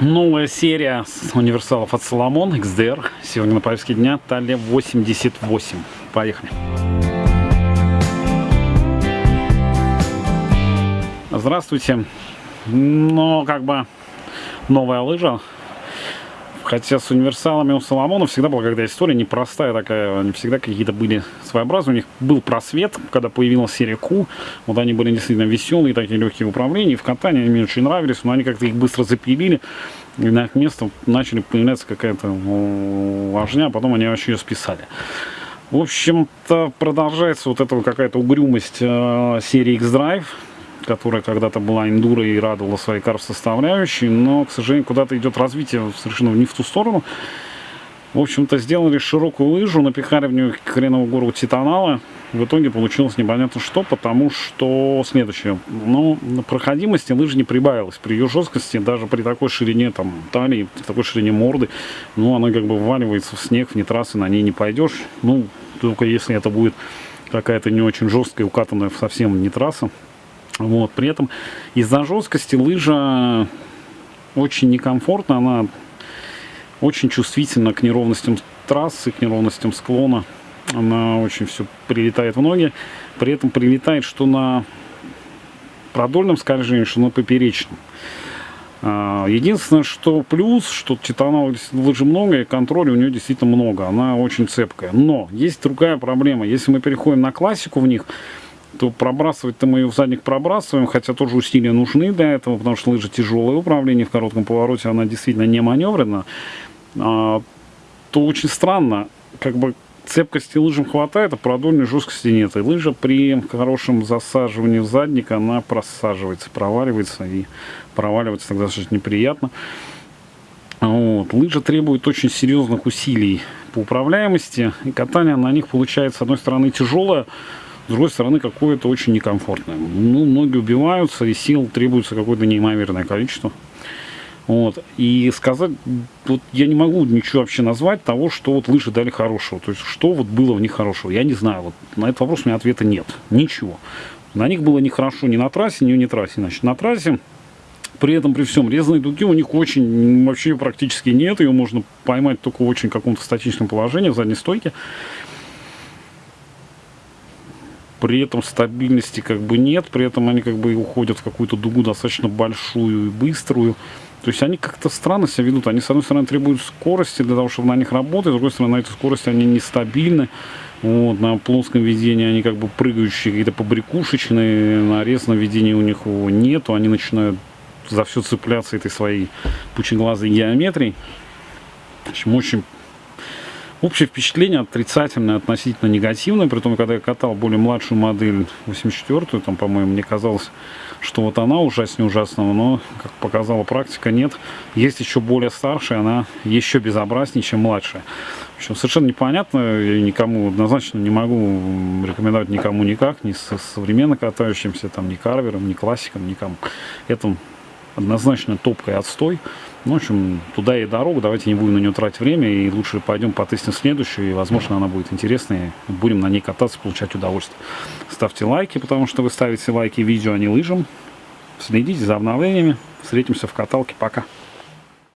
Новая серия универсалов от Соломон XDR. Сегодня на повестке дня Талия 88. Поехали. Здравствуйте. Ну, как бы новая лыжа Хотя с универсалами у Соломона всегда была когда история непростая такая, они всегда какие-то были своеобразные. У них был просвет, когда появилась серия Q. Вот они были действительно веселые, такие легкие в управлении. В катании они мне очень нравились, но они как-то их быстро запилили. И на их место начали появляться какая-то важня, а потом они вообще ее списали. В общем-то, продолжается вот эта какая-то угрюмость э, серии X-Drive которая когда-то была эндуро и радовала своей карв-составляющей, но, к сожалению, куда-то идет развитие совершенно не в ту сторону. В общем-то, сделали широкую лыжу, напихали в нее хреновую гору титанала. В итоге получилось непонятно что, потому что следующее. Ну, на проходимости лыжи не прибавилось. При ее жесткости, даже при такой ширине там, талии, при такой ширине морды, ну, она как бы вваливается в снег, вне трассы на ней не пойдешь. Ну, только если это будет какая-то не очень жесткая, укатанная совсем не трасса. Вот. При этом из-за жесткости лыжа очень некомфортна, она очень чувствительна к неровностям трассы, к неровностям склона. Она очень все прилетает в ноги. При этом прилетает что на продольном скольжении, что на поперечном. А, единственное, что плюс, что титановых лыжи много, и контроля у нее действительно много. Она очень цепкая. Но есть другая проблема. Если мы переходим на классику в них, то пробрасывать-то мы ее в задник пробрасываем, хотя тоже усилия нужны для этого, потому что лыжа тяжелое управление в коротком повороте, она действительно не маневрена, а, то очень странно, как бы цепкости лыжам хватает, а продольной жесткости нет. И лыжа при хорошем засаживании в задник, она просаживается, проваливается и проваливается тогда достаточно неприятно. Вот. Лыжа требует очень серьезных усилий по управляемости, и катание на них получается, с одной стороны, тяжелое, с другой стороны, какое-то очень некомфортное. Ну, ноги убиваются, и сил требуется какое-то неимоверное количество. Вот. И сказать, вот я не могу ничего вообще назвать того, что вот лыжи дали хорошего. То есть, что вот было в них хорошего. Я не знаю. Вот на этот вопрос у меня ответа нет. Ничего. На них было нехорошо ни на трассе, ни не трассе. Значит, на трассе при этом, при всем, резаной дуги у них очень, вообще практически нет. Ее можно поймать только в очень каком-то статичном положении, в задней стойке при этом стабильности как бы нет, при этом они как бы уходят в какую-то дугу достаточно большую и быструю. То есть они как-то странно себя ведут. Они, с одной стороны, требуют скорости для того, чтобы на них работать, с другой стороны, на этой скорости они нестабильны. Вот, на плоском ведении они как бы прыгающие, какие-то побрякушечные, на резном ведении у них его нету, они начинают за все цепляться этой своей пучеглазой геометрией. В общем, очень Общее впечатление отрицательное, относительно негативное, при том, когда я катал более младшую модель, 84-ю, там, по-моему, мне казалось, что вот она ужаснее ужасного, но, как показала практика, нет. Есть еще более старшая, она еще безобразнее, чем младшая. В общем, совершенно непонятно, я никому однозначно не могу рекомендовать никому никак, ни со современно катающимся, там, ни карвером, ни классикам, никому. Это однозначно топкой отстой. Ну, в общем, туда и дорога, давайте не будем на нее тратить время, и лучше пойдем потестим следующую, и, возможно, она будет интересной, будем на ней кататься, получать удовольствие. Ставьте лайки, потому что вы ставите лайки видео, а не лыжам. Следите за обновлениями, встретимся в каталке, пока.